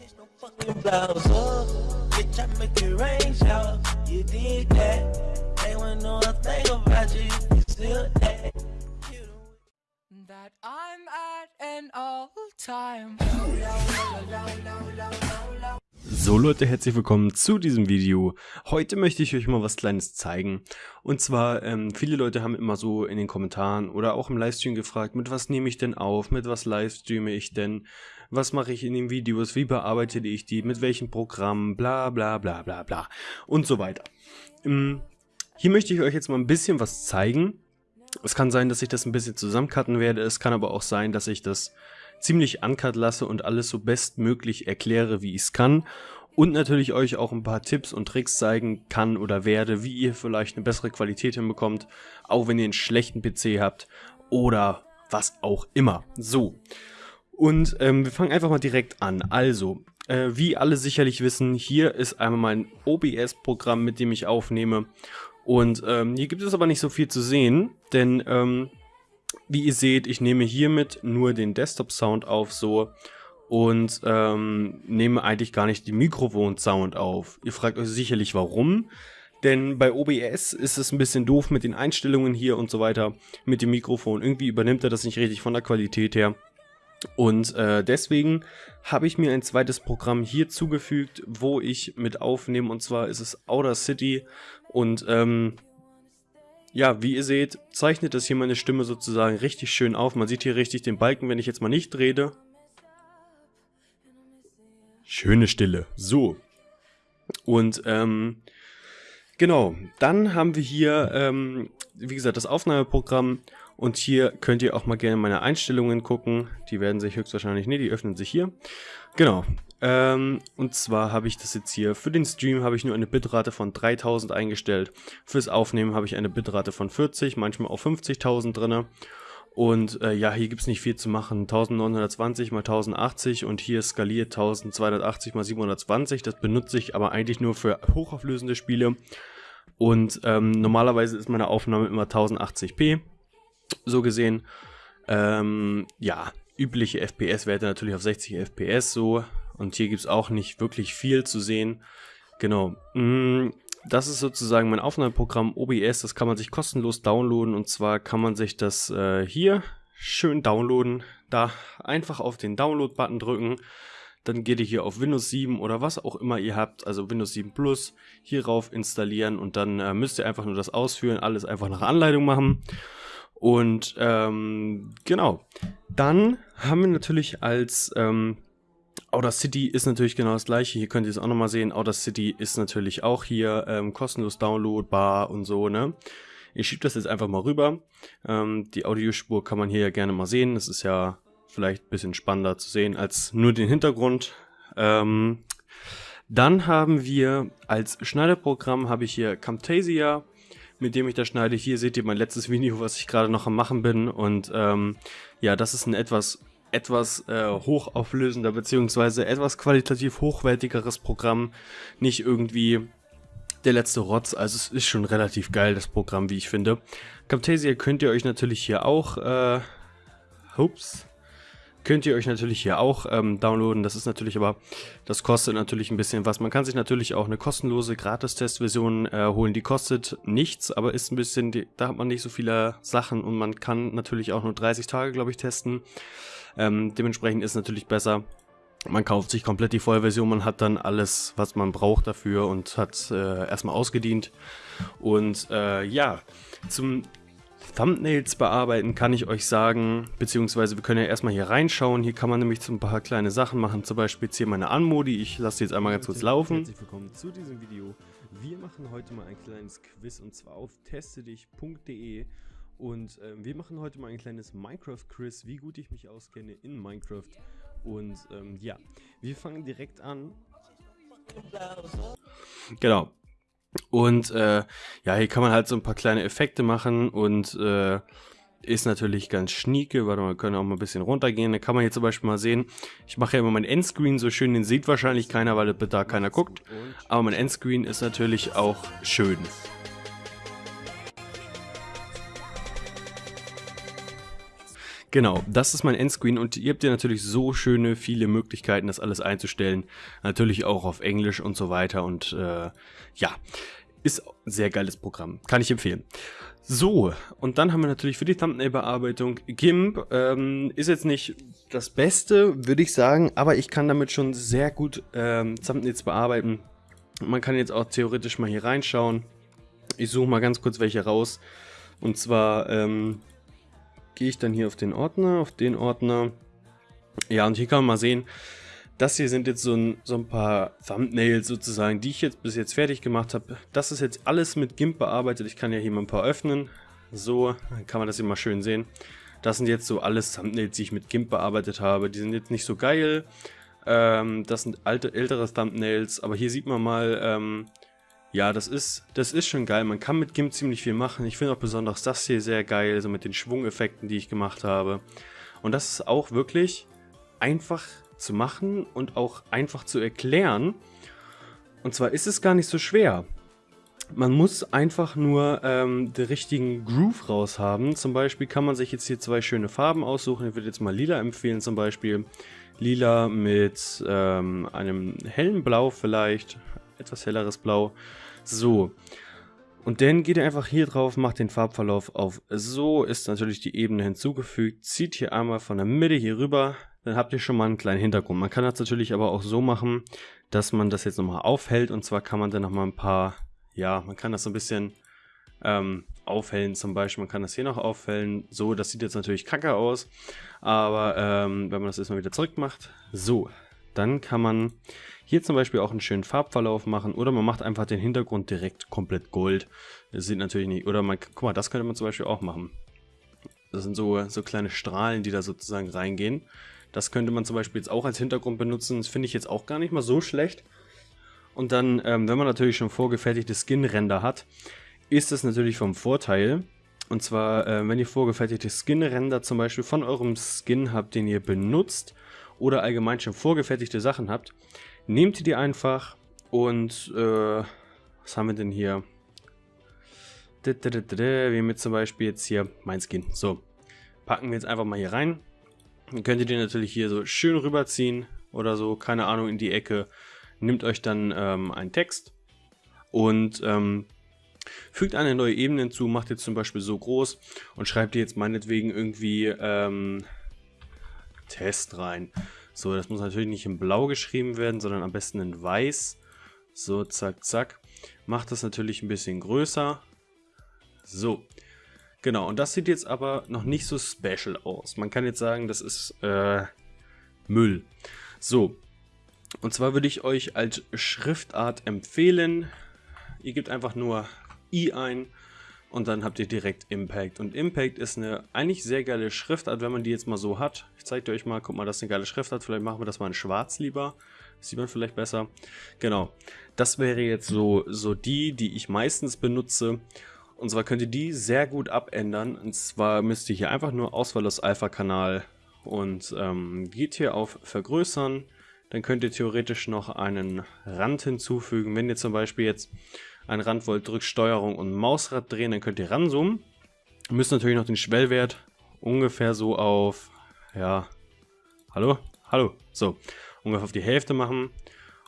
Change no fucking blouse up. Bitch, I make it rain shower. You did that. They wouldn't know a thing about you. You still that. That I'm at an all-time. So Leute, herzlich willkommen zu diesem Video. Heute möchte ich euch mal was kleines zeigen. Und zwar, ähm, viele Leute haben immer so in den Kommentaren oder auch im Livestream gefragt, mit was nehme ich denn auf, mit was livestreame ich denn, was mache ich in den Videos, wie bearbeite ich die, mit welchem Programm, bla bla bla bla bla und so weiter. Ähm, hier möchte ich euch jetzt mal ein bisschen was zeigen. Es kann sein, dass ich das ein bisschen zusammencutten werde, es kann aber auch sein, dass ich das ziemlich uncut lasse und alles so bestmöglich erkläre, wie ich es kann. Und natürlich euch auch ein paar Tipps und Tricks zeigen kann oder werde, wie ihr vielleicht eine bessere Qualität hinbekommt, auch wenn ihr einen schlechten PC habt oder was auch immer. So, und ähm, wir fangen einfach mal direkt an. Also, äh, wie alle sicherlich wissen, hier ist einmal mein OBS-Programm, mit dem ich aufnehme. Und ähm, hier gibt es aber nicht so viel zu sehen, denn ähm, wie ihr seht, ich nehme hiermit nur den Desktop-Sound auf so und ähm, nehme eigentlich gar nicht den Mikrofon-Sound auf. Ihr fragt euch sicherlich warum, denn bei OBS ist es ein bisschen doof mit den Einstellungen hier und so weiter mit dem Mikrofon. Irgendwie übernimmt er das nicht richtig von der Qualität her. Und äh, deswegen habe ich mir ein zweites Programm hier zugefügt, wo ich mit aufnehme und zwar ist es Outer City und ähm, ja, wie ihr seht, zeichnet das hier meine Stimme sozusagen richtig schön auf. Man sieht hier richtig den Balken, wenn ich jetzt mal nicht rede. Schöne Stille. So. Und, ähm, genau. Dann haben wir hier, ähm, wie gesagt, das Aufnahmeprogramm. Und hier könnt ihr auch mal gerne meine Einstellungen gucken. Die werden sich höchstwahrscheinlich, ne, die öffnen sich hier. Genau. Ähm, und zwar habe ich das jetzt hier, für den Stream habe ich nur eine Bitrate von 3000 eingestellt. Fürs Aufnehmen habe ich eine Bitrate von 40, manchmal auch 50.000 drin. Und äh, ja, hier gibt es nicht viel zu machen. 1920 mal 1080 und hier skaliert 1280 mal 720. Das benutze ich aber eigentlich nur für hochauflösende Spiele. Und ähm, normalerweise ist meine Aufnahme immer 1080p. So gesehen. Ähm, ja, übliche FPS-Werte natürlich auf 60 FPS so. Und hier gibt es auch nicht wirklich viel zu sehen. Genau. Mm, das ist sozusagen mein Aufnahmeprogramm OBS. Das kann man sich kostenlos downloaden. Und zwar kann man sich das äh, hier schön downloaden. Da einfach auf den Download-Button drücken. Dann geht ihr hier auf Windows 7 oder was auch immer ihr habt, also Windows 7 Plus, hierauf installieren und dann äh, müsst ihr einfach nur das ausführen, alles einfach nach Anleitung machen. Und ähm, genau, dann haben wir natürlich als ähm, Outer City ist natürlich genau das gleiche. Hier könnt ihr es auch nochmal sehen. Outer City ist natürlich auch hier ähm, kostenlos downloadbar und so, ne? Ich schiebe das jetzt einfach mal rüber. Ähm, die Audiospur kann man hier ja gerne mal sehen. Das ist ja vielleicht ein bisschen spannender zu sehen als nur den Hintergrund. Ähm, dann haben wir als Schneiderprogramm habe ich hier Camtasia, mit dem ich da schneide. Hier seht ihr mein letztes Video, was ich gerade noch am machen bin. Und ähm, ja, das ist ein etwas etwas äh, hochauflösender beziehungsweise etwas qualitativ hochwertigeres Programm, nicht irgendwie der letzte Rotz, also es ist schon relativ geil, das Programm, wie ich finde. Camtasia könnt ihr euch natürlich hier auch, äh, ups, könnt ihr euch natürlich hier auch ähm, downloaden, das ist natürlich aber, das kostet natürlich ein bisschen was. Man kann sich natürlich auch eine kostenlose Gratis-Testversion äh, holen, die kostet nichts, aber ist ein bisschen, da hat man nicht so viele Sachen und man kann natürlich auch nur 30 Tage, glaube ich, testen. Ähm, dementsprechend ist natürlich besser, man kauft sich komplett die Vollversion, man hat dann alles, was man braucht dafür und hat äh, erstmal ausgedient. Und äh, ja, zum Thumbnails bearbeiten kann ich euch sagen, beziehungsweise wir können ja erstmal hier reinschauen. Hier kann man nämlich so ein paar kleine Sachen machen, zum Beispiel jetzt hier meine Anmodi. Ich lasse jetzt einmal ganz kurz laufen. Herzlich willkommen zu diesem Video. Wir machen heute mal ein kleines Quiz und zwar auf testedich.de und äh, wir machen heute mal ein kleines Minecraft-Quiz, wie gut ich mich auskenne in Minecraft. Und ähm, ja, wir fangen direkt an. Genau. Und äh, ja, hier kann man halt so ein paar kleine Effekte machen und äh, ist natürlich ganz schnieke. Warte mal, wir können auch mal ein bisschen runtergehen. Da kann man hier zum Beispiel mal sehen, ich mache ja immer mein Endscreen so schön, den sieht wahrscheinlich keiner, weil da keiner guckt. Aber mein Endscreen ist natürlich auch schön. Genau, das ist mein Endscreen und ihr habt ja natürlich so schöne, viele Möglichkeiten, das alles einzustellen. Natürlich auch auf Englisch und so weiter und äh, ja, ist sehr geiles Programm, kann ich empfehlen. So, und dann haben wir natürlich für die Thumbnail-Bearbeitung GIMP. Ähm, ist jetzt nicht das Beste, würde ich sagen, aber ich kann damit schon sehr gut ähm, Thumbnails bearbeiten. Man kann jetzt auch theoretisch mal hier reinschauen. Ich suche mal ganz kurz welche raus. Und zwar ähm, gehe ich dann hier auf den Ordner, auf den Ordner. Ja, und hier kann man mal sehen, das hier sind jetzt so ein, so ein paar Thumbnails sozusagen, die ich jetzt bis jetzt fertig gemacht habe. Das ist jetzt alles mit GIMP bearbeitet. Ich kann ja hier mal ein paar öffnen. So, dann kann man das hier mal schön sehen. Das sind jetzt so alles Thumbnails, die ich mit GIMP bearbeitet habe. Die sind jetzt nicht so geil. Ähm, das sind alte, ältere Thumbnails. Aber hier sieht man mal, ähm, ja, das ist, das ist schon geil. Man kann mit GIMP ziemlich viel machen. Ich finde auch besonders das hier sehr geil, so mit den Schwungeffekten, die ich gemacht habe. Und das ist auch wirklich einfach zu machen und auch einfach zu erklären. Und zwar ist es gar nicht so schwer. Man muss einfach nur ähm, den richtigen Groove raus haben. Zum Beispiel kann man sich jetzt hier zwei schöne Farben aussuchen. Ich würde jetzt mal lila empfehlen zum Beispiel. Lila mit ähm, einem hellen Blau vielleicht. Etwas helleres Blau. So. Und dann geht ihr einfach hier drauf, macht den Farbverlauf auf so, ist natürlich die Ebene hinzugefügt, zieht hier einmal von der Mitte hier rüber, dann habt ihr schon mal einen kleinen Hintergrund. Man kann das natürlich aber auch so machen, dass man das jetzt nochmal aufhält. Und zwar kann man dann nochmal ein paar, ja, man kann das so ein bisschen ähm, aufhellen. Zum Beispiel, man kann das hier noch aufhellen, so, das sieht jetzt natürlich kacke aus, aber ähm, wenn man das erstmal wieder zurück macht, so, dann kann man hier zum Beispiel auch einen schönen Farbverlauf machen oder man macht einfach den Hintergrund direkt komplett gold. Das sieht natürlich nicht, oder man, guck mal, das könnte man zum Beispiel auch machen. Das sind so, so kleine Strahlen, die da sozusagen reingehen. Das könnte man zum Beispiel jetzt auch als Hintergrund benutzen. Das finde ich jetzt auch gar nicht mal so schlecht. Und dann, ähm, wenn man natürlich schon vorgefertigte Skin-Render hat, ist das natürlich vom Vorteil. Und zwar, äh, wenn ihr vorgefertigte Skin-Render zum Beispiel von eurem Skin habt, den ihr benutzt, oder allgemein schon vorgefertigte Sachen habt, nehmt ihr die einfach und äh, was haben wir denn hier? Wir haben jetzt zum Beispiel jetzt hier mein Skin. So, packen wir jetzt einfach mal hier rein. Dann könnt ihr den natürlich hier so schön rüberziehen oder so, keine Ahnung, in die Ecke. Nehmt euch dann ähm, einen Text und ähm, fügt eine neue Ebene hinzu, macht jetzt zum Beispiel so groß und schreibt ihr jetzt meinetwegen irgendwie ähm, Test rein. So, das muss natürlich nicht in blau geschrieben werden, sondern am besten in weiß. So, zack, zack. Macht das natürlich ein bisschen größer. So. Genau, und das sieht jetzt aber noch nicht so special aus. Man kann jetzt sagen, das ist äh, Müll. So. Und zwar würde ich euch als Schriftart empfehlen, ihr gebt einfach nur i ein und dann habt ihr direkt Impact. Und Impact ist eine eigentlich sehr geile Schriftart, wenn man die jetzt mal so hat. Ich zeige euch mal, guck mal, das ist eine geile Schriftart. Vielleicht machen wir das mal in schwarz lieber. Das sieht man vielleicht besser. Genau, das wäre jetzt so, so die, die ich meistens benutze. Und zwar könnt ihr die sehr gut abändern. Und zwar müsst ihr hier einfach nur Auswahl aus Alpha-Kanal und ähm, geht hier auf Vergrößern. Dann könnt ihr theoretisch noch einen Rand hinzufügen. Wenn ihr zum Beispiel jetzt ein Rand wollt, drückt Steuerung und Mausrad drehen, dann könnt ihr ranzoomen. Ihr müsst natürlich noch den Schwellwert ungefähr so auf, ja, hallo, hallo, so, ungefähr auf die Hälfte machen.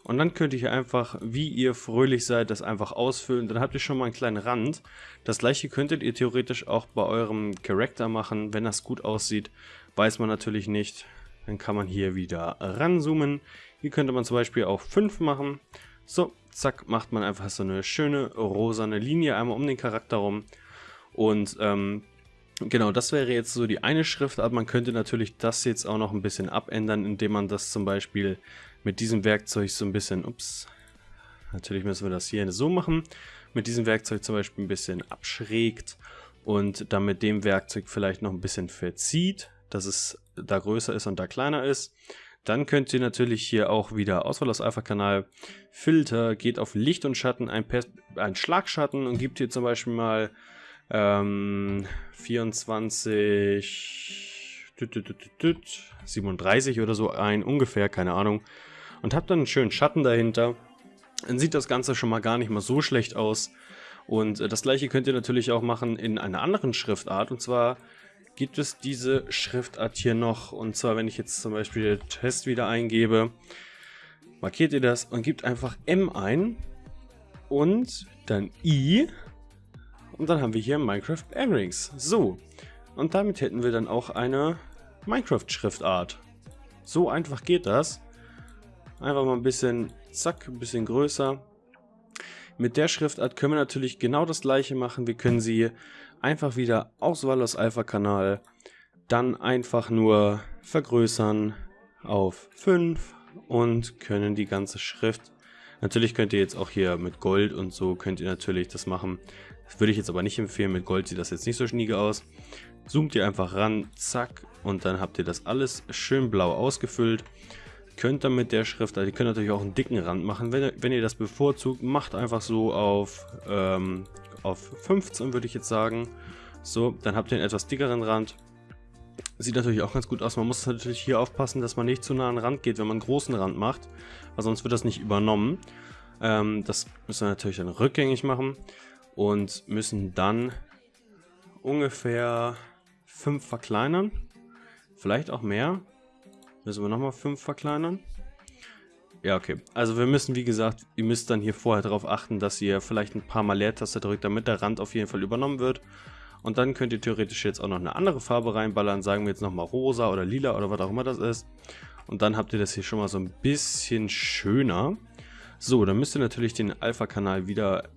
Und dann könnt ihr hier einfach, wie ihr fröhlich seid, das einfach ausfüllen. Dann habt ihr schon mal einen kleinen Rand. Das gleiche könntet ihr theoretisch auch bei eurem Charakter machen. Wenn das gut aussieht, weiß man natürlich nicht. Dann kann man hier wieder ranzoomen. Hier könnte man zum Beispiel auch 5 machen. So, zack, macht man einfach so eine schöne rosane Linie einmal um den Charakter rum. Und ähm, genau, das wäre jetzt so die eine Schriftart. Man könnte natürlich das jetzt auch noch ein bisschen abändern, indem man das zum Beispiel mit diesem Werkzeug so ein bisschen, ups, natürlich müssen wir das hier so machen, mit diesem Werkzeug zum Beispiel ein bisschen abschrägt und dann mit dem Werkzeug vielleicht noch ein bisschen verzieht, dass es da größer ist und da kleiner ist. Dann könnt ihr natürlich hier auch wieder Auswahl aus Alpha-Kanal, Filter, geht auf Licht und Schatten, ein, ein Schlagschatten und gibt hier zum Beispiel mal ähm, 24, 37 oder so ein, ungefähr, keine Ahnung. Und habt dann einen schönen Schatten dahinter. Dann sieht das Ganze schon mal gar nicht mal so schlecht aus. Und äh, das gleiche könnt ihr natürlich auch machen in einer anderen Schriftart. Und zwar gibt es diese Schriftart hier noch. Und zwar, wenn ich jetzt zum Beispiel Test wieder eingebe, markiert ihr das und gebt einfach M ein und dann I und dann haben wir hier Minecraft Earrings. So, und damit hätten wir dann auch eine Minecraft-Schriftart. So einfach geht das. Einfach mal ein bisschen, zack, ein bisschen größer. Mit der Schriftart können wir natürlich genau das gleiche machen. Wir können sie einfach wieder Auswahl aus Alpha-Kanal, dann einfach nur vergrößern auf 5 und können die ganze Schrift, natürlich könnt ihr jetzt auch hier mit Gold und so, könnt ihr natürlich das machen. Das würde ich jetzt aber nicht empfehlen, mit Gold sieht das jetzt nicht so schnieke aus. Zoomt ihr einfach ran, zack, und dann habt ihr das alles schön blau ausgefüllt. Könnt dann mit der Schrift, also ihr könnt natürlich auch einen dicken Rand machen, wenn, wenn ihr das bevorzugt, macht einfach so auf, ähm, auf 15 würde ich jetzt sagen. So, dann habt ihr einen etwas dickeren Rand. Sieht natürlich auch ganz gut aus. Man muss natürlich hier aufpassen, dass man nicht zu nah an den Rand geht, wenn man einen großen Rand macht, weil sonst wird das nicht übernommen. Ähm, das müssen wir natürlich dann rückgängig machen und müssen dann ungefähr 5 verkleinern. Vielleicht auch mehr. Müssen wir nochmal 5 verkleinern. Ja, okay. Also wir müssen, wie gesagt, ihr müsst dann hier vorher darauf achten, dass ihr vielleicht ein paar Mal Leertaste drückt, damit der Rand auf jeden Fall übernommen wird. Und dann könnt ihr theoretisch jetzt auch noch eine andere Farbe reinballern. Sagen wir jetzt nochmal rosa oder lila oder was auch immer das ist. Und dann habt ihr das hier schon mal so ein bisschen schöner. So, dann müsst ihr natürlich den Alpha-Kanal wieder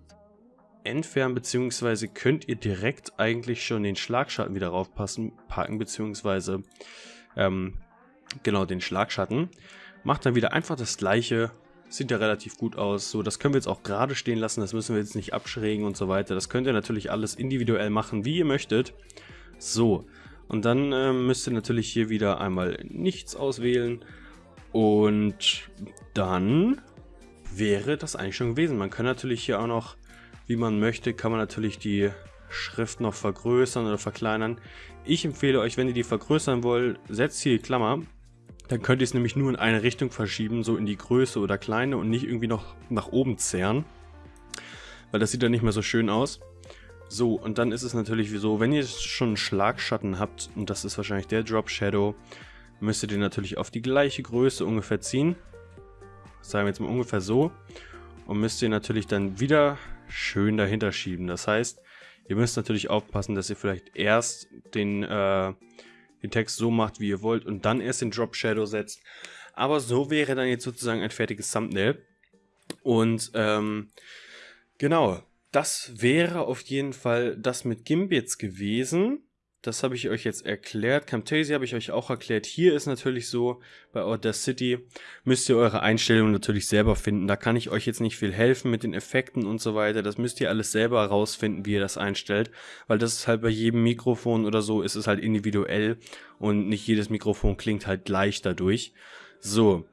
entfernen, beziehungsweise könnt ihr direkt eigentlich schon den Schlagschatten wieder raufpassen, packen, beziehungsweise ähm, genau den Schlagschatten. Macht dann wieder einfach das gleiche, sieht ja relativ gut aus. So, das können wir jetzt auch gerade stehen lassen, das müssen wir jetzt nicht abschrägen und so weiter. Das könnt ihr natürlich alles individuell machen, wie ihr möchtet. So, und dann äh, müsst ihr natürlich hier wieder einmal nichts auswählen und dann wäre das eigentlich schon gewesen. Man kann natürlich hier auch noch wie man möchte, kann man natürlich die Schrift noch vergrößern oder verkleinern. Ich empfehle euch, wenn ihr die vergrößern wollt, setzt hier die Klammer. Dann könnt ihr es nämlich nur in eine Richtung verschieben, so in die Größe oder Kleine und nicht irgendwie noch nach oben zerren. Weil das sieht dann nicht mehr so schön aus. So, und dann ist es natürlich so, wenn ihr schon einen Schlagschatten habt, und das ist wahrscheinlich der Drop Shadow, müsst ihr den natürlich auf die gleiche Größe ungefähr ziehen. Sagen wir jetzt mal ungefähr so. Und müsst ihr natürlich dann wieder schön dahinter schieben. Das heißt, ihr müsst natürlich aufpassen, dass ihr vielleicht erst den, äh, den Text so macht, wie ihr wollt und dann erst den Drop Shadow setzt. Aber so wäre dann jetzt sozusagen ein fertiges Thumbnail. Und ähm, genau, das wäre auf jeden Fall das mit jetzt gewesen. Das habe ich euch jetzt erklärt. Camtasia habe ich euch auch erklärt. Hier ist natürlich so, bei Audacity müsst ihr eure Einstellungen natürlich selber finden. Da kann ich euch jetzt nicht viel helfen mit den Effekten und so weiter. Das müsst ihr alles selber herausfinden, wie ihr das einstellt. Weil das ist halt bei jedem Mikrofon oder so, ist es halt individuell. Und nicht jedes Mikrofon klingt halt gleich dadurch. So,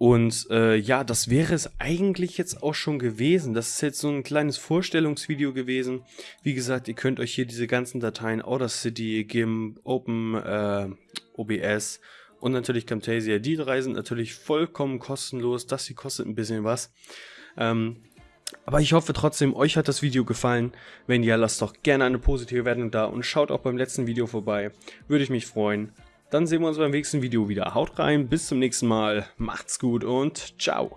und äh, ja, das wäre es eigentlich jetzt auch schon gewesen. Das ist jetzt so ein kleines Vorstellungsvideo gewesen. Wie gesagt, ihr könnt euch hier diese ganzen Dateien Audacity, GIMP, Open, äh, OBS und natürlich Camtasia, die drei sind natürlich vollkommen kostenlos. Das hier kostet ein bisschen was. Ähm, aber ich hoffe trotzdem, euch hat das Video gefallen. Wenn ja, lasst doch gerne eine positive Wertung da und schaut auch beim letzten Video vorbei. Würde ich mich freuen. Dann sehen wir uns beim nächsten Video wieder. Haut rein, bis zum nächsten Mal, macht's gut und ciao.